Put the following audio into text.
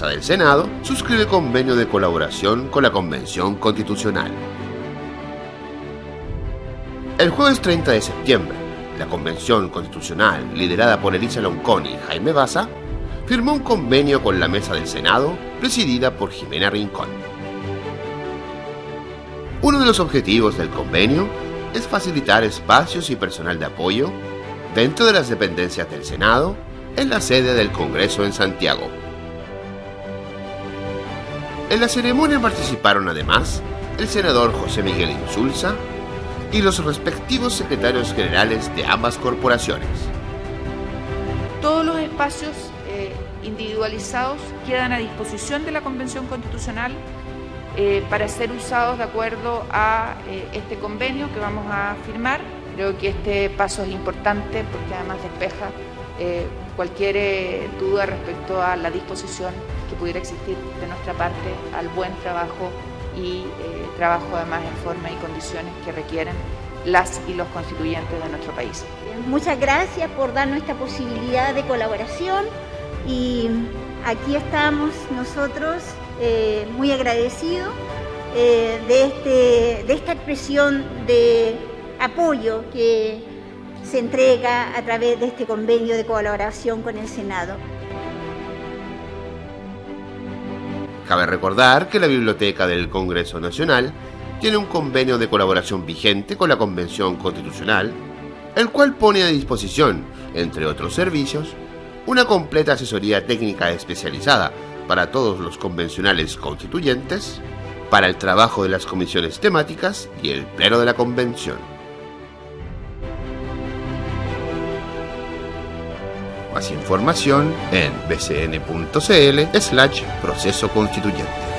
Mesa del Senado suscribe convenio de colaboración con la Convención Constitucional. El jueves 30 de septiembre, la Convención Constitucional, liderada por Elisa Lonconi y Jaime Baza, firmó un convenio con la Mesa del Senado, presidida por Jimena Rincón. Uno de los objetivos del convenio es facilitar espacios y personal de apoyo dentro de las dependencias del Senado en la sede del Congreso en Santiago. En la ceremonia participaron además el senador José Miguel Insulza y los respectivos secretarios generales de ambas corporaciones. Todos los espacios eh, individualizados quedan a disposición de la Convención Constitucional eh, para ser usados de acuerdo a eh, este convenio que vamos a firmar. Creo que este paso es importante porque además despeja eh, cualquier duda respecto a la disposición que pudiera existir de nuestra parte al buen trabajo y trabajo además en forma y condiciones que requieren las y los constituyentes de nuestro país. Muchas gracias por darnos esta posibilidad de colaboración y aquí estamos nosotros eh, muy agradecido eh, de, este, de esta expresión de apoyo que se entrega a través de este convenio de colaboración con el Senado. Cabe recordar que la Biblioteca del Congreso Nacional tiene un convenio de colaboración vigente con la Convención Constitucional, el cual pone a disposición, entre otros servicios, una completa asesoría técnica especializada para todos los convencionales constituyentes, para el trabajo de las comisiones temáticas y el pleno de la convención. Más información en bcn.cl slash proceso constituyente.